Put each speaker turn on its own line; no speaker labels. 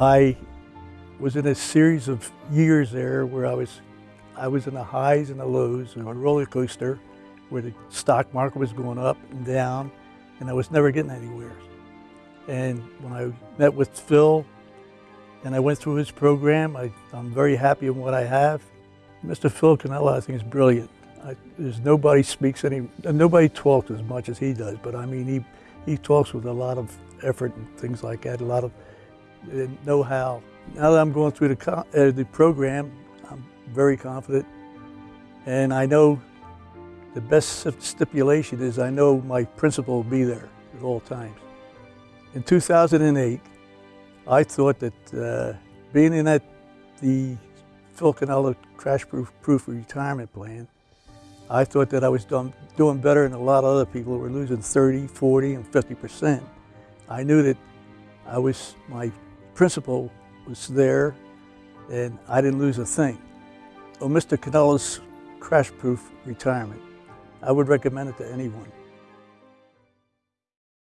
I was in a series of years there where I was, I was in the highs and the lows on a roller coaster where the stock market was going up and down and I was never getting anywhere. And when I met with Phil and I went through his program, I, am very happy with what I have. Mr. Phil Cannella, I think, is brilliant. I, there's nobody speaks any, nobody talks as much as he does, but I mean, he, he talks with a lot of effort and things like that, a lot of uh, know-how. Now that I'm going through the, uh, the program, I'm very confident, and I know the best stipulation is I know my principal will be there at all times. In 2008, I thought that uh, being in that the Phil Cannella crash proof, proof retirement plan, I thought that I was done, doing better than a lot of other people who were losing 30, 40, and 50 percent. I knew that I was, my principal was there and I didn't lose a thing. Oh, On Mr. Cannella's crash proof retirement, I would recommend it to anyone.